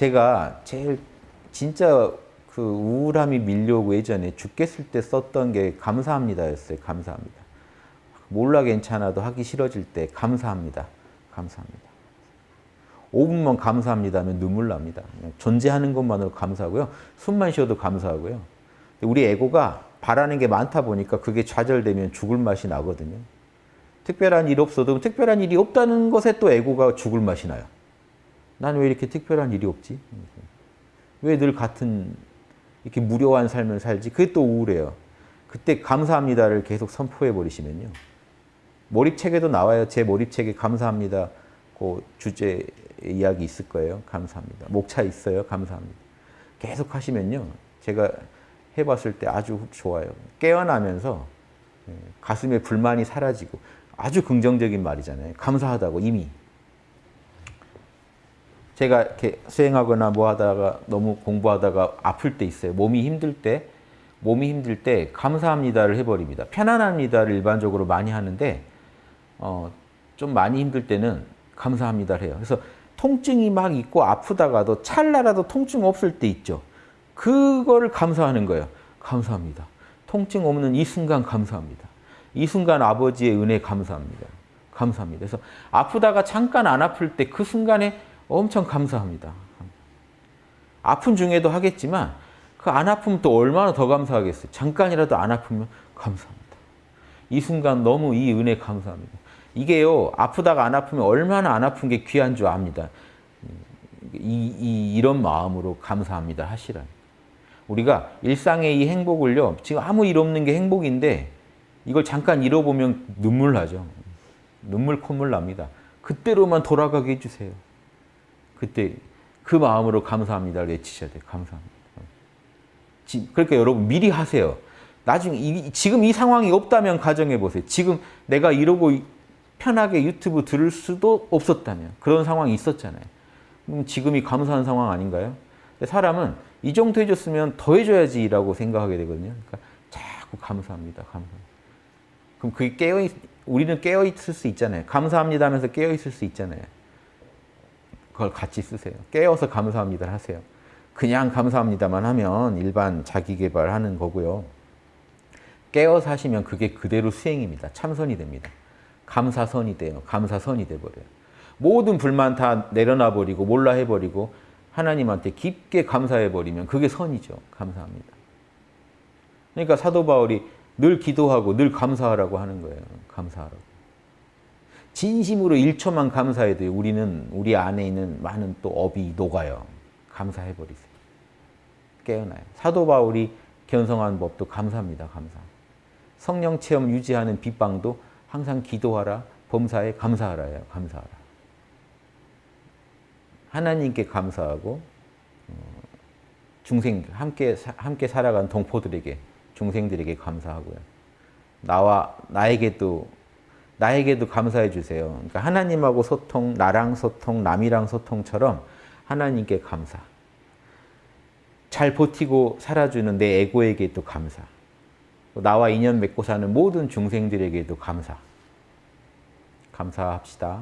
제가 제일 진짜 그 우울함이 밀려오고 예전에 죽겠을 때 썼던 게 감사합니다였어요. 감사합니다. 몰라 괜찮아도 하기 싫어질 때 감사합니다. 감사합니다. 5분만 감사합니다 하면 눈물 납니다. 존재하는 것만으로 감사하고요. 숨만 쉬어도 감사하고요. 우리 에고가 바라는 게 많다 보니까 그게 좌절되면 죽을 맛이 나거든요. 특별한 일 없어도 특별한 일이 없다는 것에 또 에고가 죽을 맛이 나요. 난 왜 이렇게 특별한 일이 없지? 왜 늘 같은 이렇게 무료한 삶을 살지? 그게 또 우울해요. 그때 감사합니다를 계속 선포해 버리시면요. 몰입책에도 나와요. 제 몰입책에 감사합니다. 그 주제 이야기 있을 거예요. 감사합니다. 목차 있어요. 감사합니다. 계속 하시면요. 제가 해봤을 때 아주 좋아요. 깨어나면서 예, 가슴에 불만이 사라지고 아주 긍정적인 말이잖아요. 감사하다고 이미. 제가 이렇게 수행하거나 뭐 하다가 너무 공부하다가 아플 때 있어요. 몸이 힘들 때, 몸이 힘들 때 감사합니다를 해버립니다. 편안합니다를 일반적으로 많이 하는데 어, 좀 많이 힘들 때는 감사합니다를 해요. 그래서 통증이 막 있고 아프다가도 찰나라도 통증 없을 때 있죠. 그거를 감사하는 거예요. 감사합니다. 통증 없는 이 순간 감사합니다. 이 순간 아버지의 은혜 감사합니다. 감사합니다. 그래서 아프다가 잠깐 안 아플 때 그 순간에 엄청 감사합니다. 아픈 중에도 하겠지만 그 안 아프면 또 얼마나 더 감사하겠어요. 잠깐이라도 안 아프면 감사합니다. 이 순간 너무 이 은혜 감사합니다. 이게요 아프다가 안 아프면 얼마나 안 아픈 게 귀한 줄 압니다. 이, 이, 이런 마음으로 감사합니다 하시라. 우리가 일상의 이 행복을요 지금 아무 일 없는 게 행복인데 이걸 잠깐 잃어보면 눈물 나죠. 눈물 콧물 납니다. 그때로만 돌아가게 해주세요. 그때 그 마음으로 감사합니다를 외치셔야 돼요. 감사합니다. 그러니까 여러분 미리 하세요. 나중에 이, 지금 이 상황이 없다면 가정해 보세요. 지금 내가 이러고 편하게 유튜브 들을 수도 없었다면 그런 상황이 있었잖아요. 지금이 감사한 상황 아닌가요? 사람은 이 정도 해줬으면 더 해줘야지라고 생각하게 되거든요. 그러니까 자꾸 감사합니다. 감사합니다. 그럼 그게 깨어 우리는 깨어 있을 수 있잖아요. 감사합니다 하면서 깨어 있을 수 있잖아요. 그걸 같이 쓰세요. 깨어서 감사합니다 하세요. 그냥 감사합니다만 하면 일반 자기 개발하는 거고요. 깨어서 하시면 그게 그대로 수행입니다. 참선이 됩니다. 감사선이 돼요. 감사선이 돼버려요. 모든 불만 다 내려놔 버리고 몰라 해버리고 하나님한테 깊게 감사해버리면 그게 선이죠. 감사합니다. 그러니까 사도 바울이 늘 기도하고 늘 감사하라고 하는 거예요. 감사하라고. 진심으로 1초만 감사해도 우리는 우리 안에 있는 많은 또 업이 녹아요. 감사해버리세요. 깨어나요. 사도 바울이 견성한 법도 감사합니다. 감사. 성령 체험 유지하는 빗방도 항상 기도하라, 범사에 감사하라예요. 감사하라. 하나님께 감사하고 어, 중생 함께 함께 살아간 동포들에게 중생들에게 감사하고요. 나와 나에게도 나에게도 감사해 주세요. 그러니까 하나님하고 소통, 나랑 소통, 남이랑 소통처럼 하나님께 감사. 잘 버티고 살아주는 내 에고에게도 감사. 나와 인연 맺고 사는 모든 중생들에게도 감사. 감사합시다.